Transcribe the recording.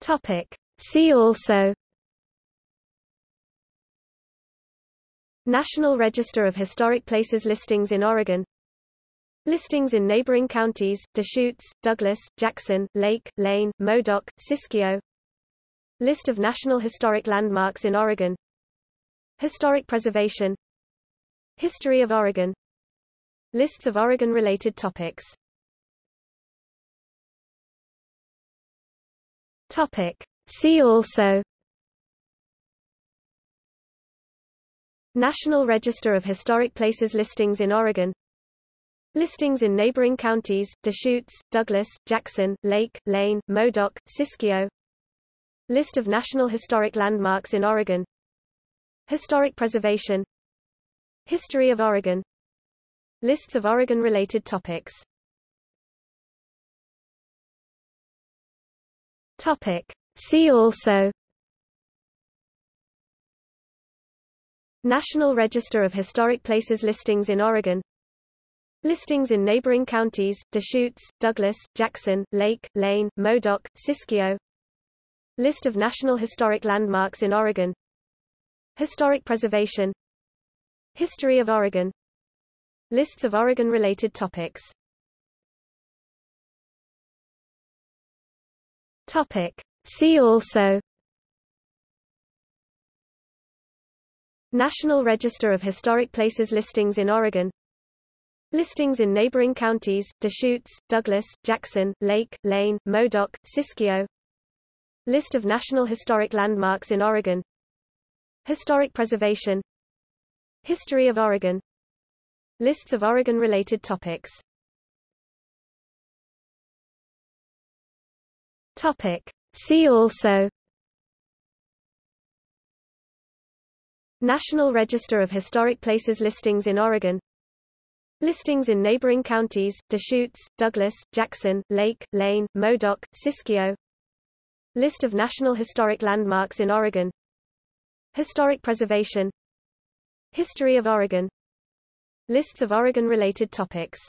Topic. See also National Register of Historic Places listings in Oregon Listings in neighboring counties, Deschutes, Douglas, Jackson, Lake, Lane, Modoc, Siskiyou List of National Historic Landmarks in Oregon Historic preservation History of Oregon Lists of Oregon-related topics Topic. See also National Register of Historic Places listings in Oregon Listings in neighboring counties, Deschutes, Douglas, Jackson, Lake, Lane, Modoc, Siskiyou List of National Historic Landmarks in Oregon Historic preservation History of Oregon Lists of Oregon-related topics Topic. See also National Register of Historic Places listings in Oregon Listings in neighboring counties, Deschutes, Douglas, Jackson, Lake, Lane, Modoc, Siskiyou List of National Historic Landmarks in Oregon Historic preservation History of Oregon Lists of Oregon-related topics Topic. See also National Register of Historic Places listings in Oregon Listings in neighboring counties, Deschutes, Douglas, Jackson, Lake, Lane, Modoc, Siskiyou List of National Historic Landmarks in Oregon Historic preservation History of Oregon Lists of Oregon-related topics Topic. See also National Register of Historic Places listings in Oregon Listings in neighboring counties, Deschutes, Douglas, Jackson, Lake, Lane, Modoc, Siskiyou List of National Historic Landmarks in Oregon Historic preservation History of Oregon Lists of Oregon-related topics